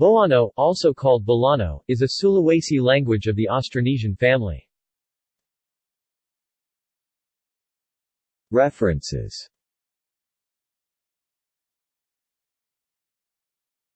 Boano, also called Bolano, is a Sulawesi language of the Austronesian family. References